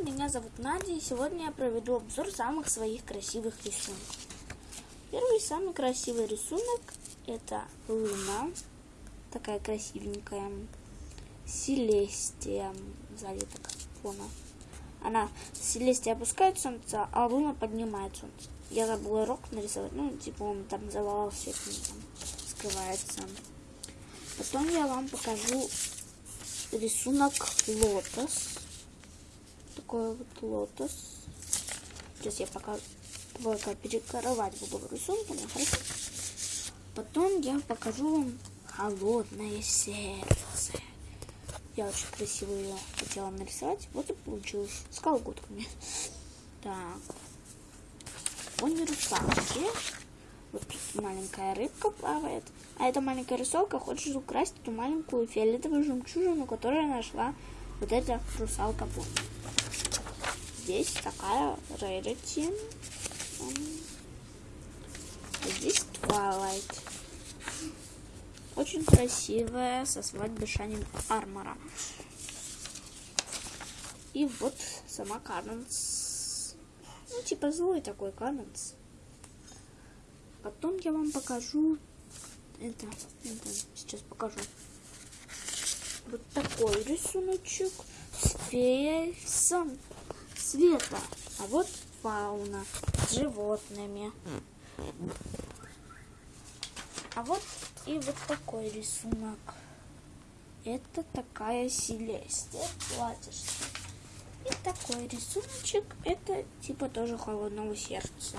меня зовут Надя, и сегодня я проведу обзор самых своих красивых рисунков. Первый самый красивый рисунок это Луна, такая красивенькая, Селестия, сзади так фона. Она, Селестия опускает солнце, а Луна поднимает солнце. Я забыла рок нарисовать, ну, типа он там завалался, там скрывается. Потом я вам покажу рисунок лотос такой вот лотос. Сейчас я пока только перекрывать буду рисунком, хорошо? Потом я покажу вам холодное сердце. Я очень красиво ее хотела нарисовать. Вот и получилось. С колготками. Так. Русалки. Вот маленькая рыбка плавает. А эта маленькая русалка хочет украсть эту маленькую фиолетовую жемчужину, которую нашла вот эта русалка помнит здесь такая Rarity. Здесь Twilight. Очень красивая, со свадьбы Шанин Армора. И вот сама Кананс. Ну, типа злой такой Кананс. Потом я вам покажу... Это, это сейчас покажу. Вот такой рисуночек с фейсом света. А вот фауна с животными. А вот и вот такой рисунок. Это такая Селестия платьишко. И такой рисуночек, это типа тоже холодного сердца.